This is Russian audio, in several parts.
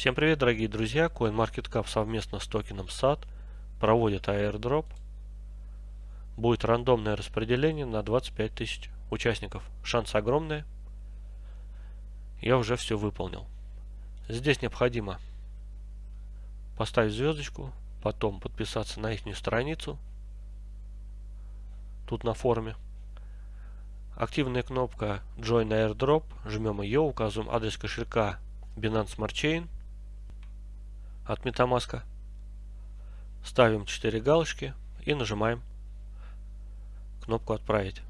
Всем привет, дорогие друзья! CoinMarketCap совместно с токеном SAT проводит airdrop. Будет рандомное распределение на 25 тысяч участников. Шанс огромный. Я уже все выполнил. Здесь необходимо поставить звездочку, потом подписаться на их страницу. Тут на форуме. Активная кнопка Join Airdrop. Жмем ее, указываем адрес кошелька Binance Smart Chain от MetaMask. Ставим 4 галочки и нажимаем кнопку «Отправить».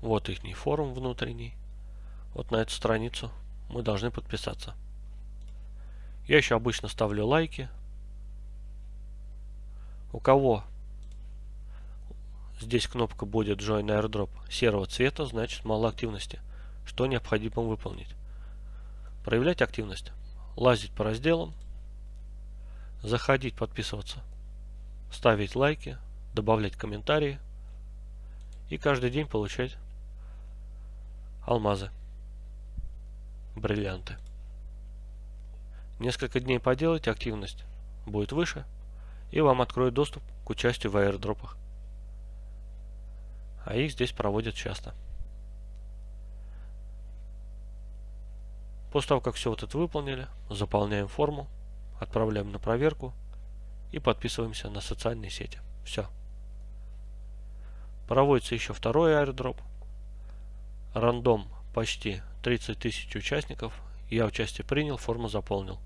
Вот их форум внутренний. Вот на эту страницу мы должны подписаться. Я еще обычно ставлю лайки. У кого здесь кнопка будет Join Airdrop серого цвета, значит мало активности что необходимо выполнить. Проявлять активность, лазить по разделам, заходить, подписываться, ставить лайки, добавлять комментарии и каждый день получать алмазы, бриллианты. Несколько дней поделать, активность будет выше, и вам откроют доступ к участию в аирдропах. А их здесь проводят часто. После того, как все вот это выполнили, заполняем форму, отправляем на проверку и подписываемся на социальные сети. Все. Проводится еще второй аэродроп. Рандом почти 30 тысяч участников. Я участие принял, форму заполнил.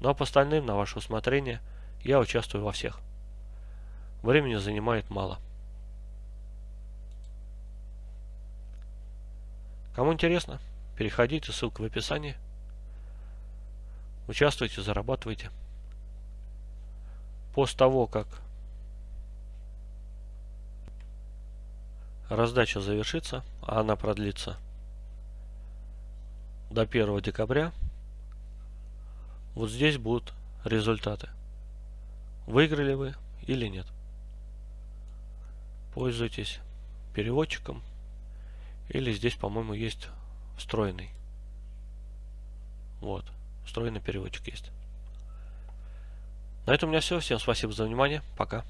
Ну а по остальным, на ваше усмотрение, я участвую во всех. Времени занимает мало. Кому интересно, Переходите, ссылка в описании. Участвуйте, зарабатывайте. После того, как раздача завершится, а она продлится до 1 декабря, вот здесь будут результаты. Выиграли вы или нет. Пользуйтесь переводчиком. Или здесь, по-моему, есть встроенный. Вот, встроенный переводчик есть. На этом у меня все. Всем спасибо за внимание. Пока.